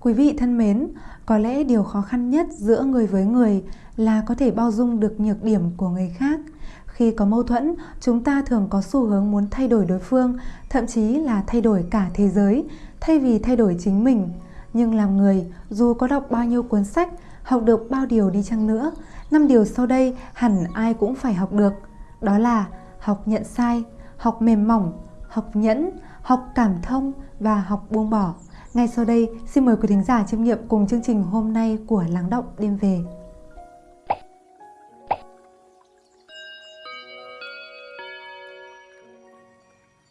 Quý vị thân mến, có lẽ điều khó khăn nhất giữa người với người là có thể bao dung được nhược điểm của người khác. Khi có mâu thuẫn, chúng ta thường có xu hướng muốn thay đổi đối phương, thậm chí là thay đổi cả thế giới, thay vì thay đổi chính mình. Nhưng làm người, dù có đọc bao nhiêu cuốn sách, học được bao điều đi chăng nữa, năm điều sau đây hẳn ai cũng phải học được. Đó là học nhận sai, học mềm mỏng, học nhẫn, học cảm thông và học buông bỏ. Ngay sau đây, xin mời quý thính giả chiêm nghiệm cùng chương trình hôm nay của Lắng Động Đêm Về.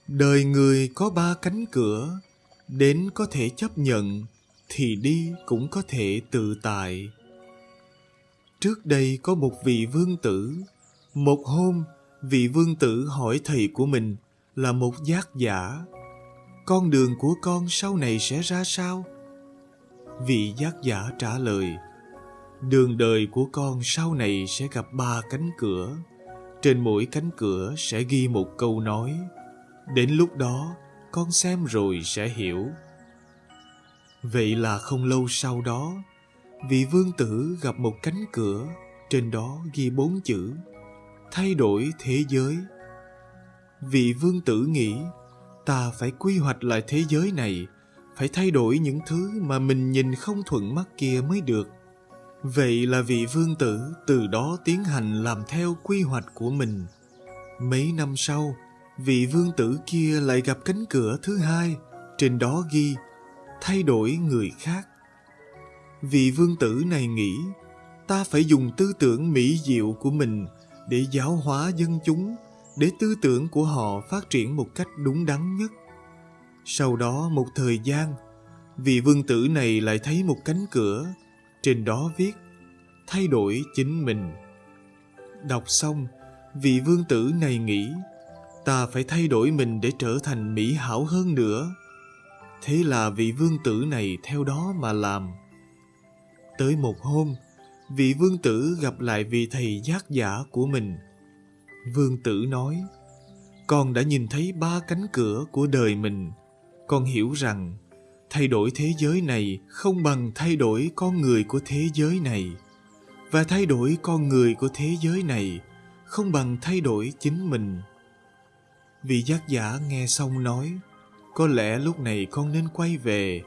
Đời người có ba cánh cửa, đến có thể chấp nhận, thì đi cũng có thể tự tại. Trước đây có một vị vương tử, một hôm vị vương tử hỏi thầy của mình là một giác giả con đường của con sau này sẽ ra sao? Vị giác giả trả lời, đường đời của con sau này sẽ gặp ba cánh cửa. Trên mỗi cánh cửa sẽ ghi một câu nói. Đến lúc đó, con xem rồi sẽ hiểu. Vậy là không lâu sau đó, vị vương tử gặp một cánh cửa, trên đó ghi bốn chữ. Thay đổi thế giới. Vị vương tử nghĩ ta phải quy hoạch lại thế giới này, phải thay đổi những thứ mà mình nhìn không thuận mắt kia mới được. Vậy là vị vương tử từ đó tiến hành làm theo quy hoạch của mình. Mấy năm sau, vị vương tử kia lại gặp cánh cửa thứ hai, trên đó ghi, thay đổi người khác. Vị vương tử này nghĩ, ta phải dùng tư tưởng mỹ diệu của mình để giáo hóa dân chúng để tư tưởng của họ phát triển một cách đúng đắn nhất. Sau đó một thời gian, vị vương tử này lại thấy một cánh cửa, trên đó viết, thay đổi chính mình. Đọc xong, vị vương tử này nghĩ, ta phải thay đổi mình để trở thành mỹ hảo hơn nữa. Thế là vị vương tử này theo đó mà làm. Tới một hôm, vị vương tử gặp lại vị thầy giác giả của mình vương tử nói con đã nhìn thấy ba cánh cửa của đời mình. Con hiểu rằng thay đổi thế giới này không bằng thay đổi con người của thế giới này. Và thay đổi con người của thế giới này không bằng thay đổi chính mình. Vị giác giả nghe xong nói có lẽ lúc này con nên quay về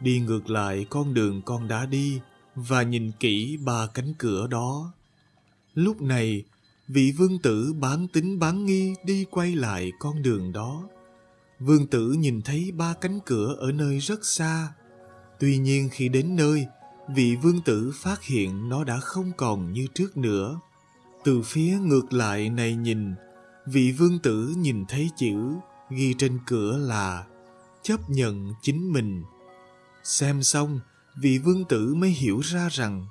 đi ngược lại con đường con đã đi và nhìn kỹ ba cánh cửa đó. Lúc này, vị vương tử bán tính bán nghi đi quay lại con đường đó. Vương tử nhìn thấy ba cánh cửa ở nơi rất xa. Tuy nhiên khi đến nơi, vị vương tử phát hiện nó đã không còn như trước nữa. Từ phía ngược lại này nhìn, vị vương tử nhìn thấy chữ ghi trên cửa là chấp nhận chính mình. Xem xong, vị vương tử mới hiểu ra rằng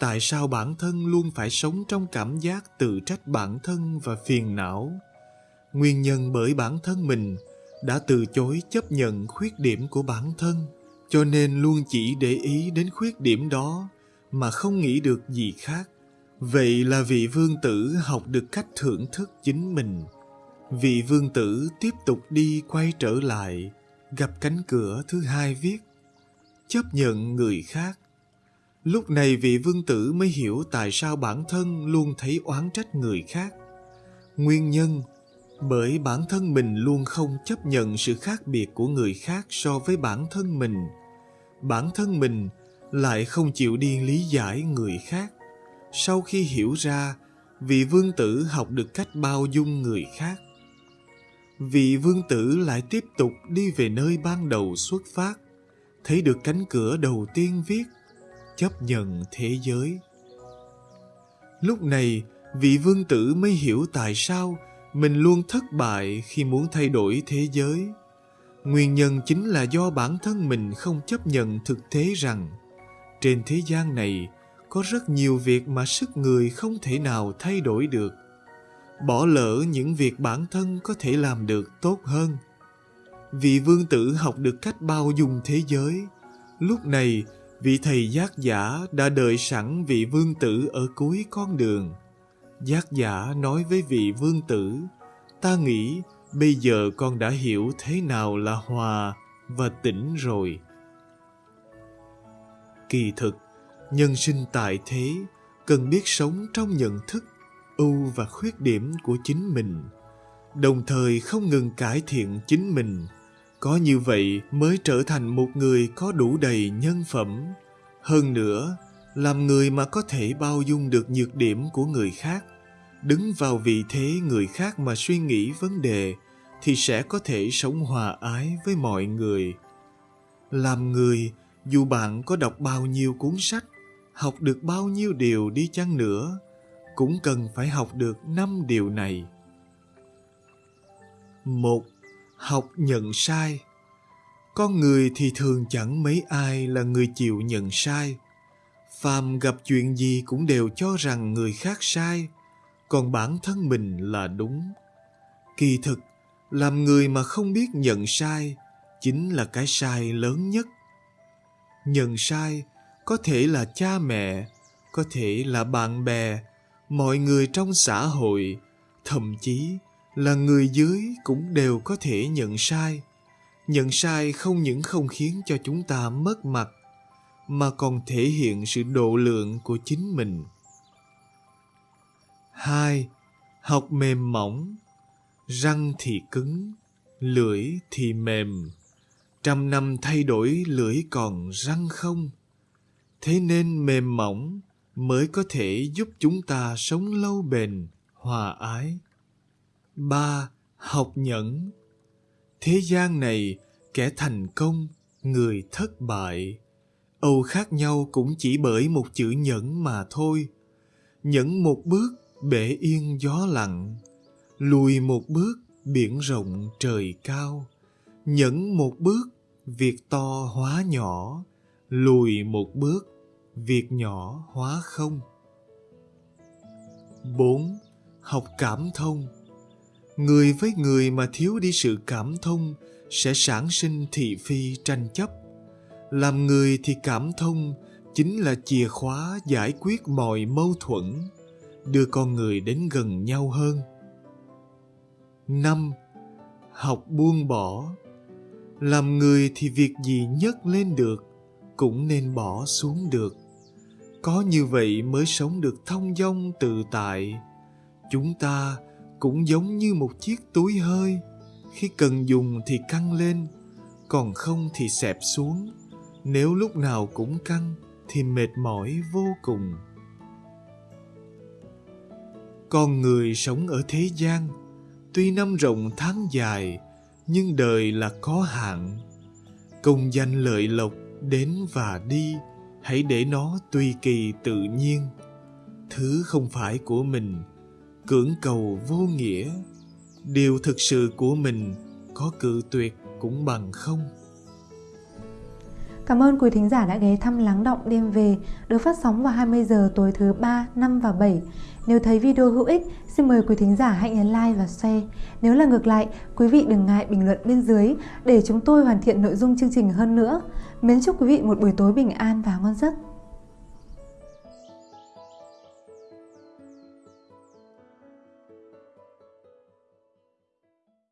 tại sao bản thân luôn phải sống trong cảm giác tự trách bản thân và phiền não? Nguyên nhân bởi bản thân mình đã từ chối chấp nhận khuyết điểm của bản thân, cho nên luôn chỉ để ý đến khuyết điểm đó mà không nghĩ được gì khác. Vậy là vị vương tử học được cách thưởng thức chính mình. Vị vương tử tiếp tục đi quay trở lại, gặp cánh cửa thứ hai viết, chấp nhận người khác lúc này vị vương tử mới hiểu tại sao bản thân luôn thấy oán trách người khác. Nguyên nhân, bởi bản thân mình luôn không chấp nhận sự khác biệt của người khác so với bản thân mình. Bản thân mình lại không chịu đi lý giải người khác. Sau khi hiểu ra, vị vương tử học được cách bao dung người khác. Vị vương tử lại tiếp tục đi về nơi ban đầu xuất phát, thấy được cánh cửa đầu tiên viết chấp nhận thế giới. Lúc này vị vương tử mới hiểu tại sao mình luôn thất bại khi muốn thay đổi thế giới. Nguyên nhân chính là do bản thân mình không chấp nhận thực tế rằng trên thế gian này có rất nhiều việc mà sức người không thể nào thay đổi được. Bỏ lỡ những việc bản thân có thể làm được tốt hơn. Vị vương tử học được cách bao dung thế giới. Lúc này, vị thầy giác giả đã đợi sẵn vị vương tử ở cuối con đường. Giác giả nói với vị vương tử, ta nghĩ bây giờ con đã hiểu thế nào là hòa và tỉnh rồi. kỳ thực nhân sinh tại thế cần biết sống trong nhận thức ưu và khuyết điểm của chính mình đồng thời không ngừng cải thiện chính mình có như vậy mới trở thành một người có đủ đầy nhân phẩm. Hơn nữa, làm người mà có thể bao dung được nhược điểm của người khác, đứng vào vị thế người khác mà suy nghĩ vấn đề, thì sẽ có thể sống hòa ái với mọi người. Làm người, dù bạn có đọc bao nhiêu cuốn sách, học được bao nhiêu điều đi chăng nữa, cũng cần phải học được năm điều này. Một học nhận sai. Con người thì thường chẳng mấy ai là người chịu nhận sai. Phàm gặp chuyện gì cũng đều cho rằng người khác sai, còn bản thân mình là đúng. Kỳ thực, làm người mà không biết nhận sai chính là cái sai lớn nhất. Nhận sai có thể là cha mẹ, có thể là bạn bè, mọi người trong xã hội, thậm chí là người dưới cũng đều có thể nhận sai. Nhận sai không những không khiến cho chúng ta mất mặt, mà còn thể hiện sự độ lượng của chính mình. Hai, học mềm mỏng. Răng thì cứng, lưỡi thì mềm. Trăm năm thay đổi lưỡi còn răng không? Thế nên mềm mỏng mới có thể giúp chúng ta sống lâu bền, hòa ái ba học nhẫn. Thế gian này kẻ thành công, người thất bại. Âu khác nhau cũng chỉ bởi một chữ nhẫn mà thôi. Nhẫn một bước, bể yên gió lặng. Lùi một bước, biển rộng trời cao. Nhẫn một bước, việc to hóa nhỏ. Lùi một bước, việc nhỏ hóa không. 4. Học cảm thông. Người với người mà thiếu đi sự cảm thông sẽ sản sinh thị phi tranh chấp. Làm người thì cảm thông chính là chìa khóa giải quyết mọi mâu thuẫn, đưa con người đến gần nhau hơn. 5. Học buông bỏ Làm người thì việc gì nhấc lên được cũng nên bỏ xuống được có như vậy mới sống được thông dong tự tại chúng ta cũng giống như một chiếc túi hơi. Khi cần dùng thì căng lên, còn không thì xẹp xuống. Nếu lúc nào cũng căng thì mệt mỏi vô cùng. Con người sống ở thế gian, tuy năm rộng tháng dài, nhưng đời là có hạn. Công danh lợi lộc đến và đi, hãy để nó tùy kỳ tự nhiên. Thứ không phải của mình cưỡng cầu vô nghĩa điều thực sự của mình có cự tuyệt cũng bằng không Cảm ơn quý thính giả đã ghé thăm Lắng Động Đêm Về được phát sóng vào 20 giờ tối thứ 3, 5 và 7. Nếu thấy video hữu ích, xin mời quý thính giả hãy nhấn like và share. Nếu là ngược lại, quý vị đừng ngại bình luận bên dưới để chúng tôi hoàn thiện nội dung chương trình hơn nữa. Mến chúc quý vị một buổi tối bình an và ngon giấc.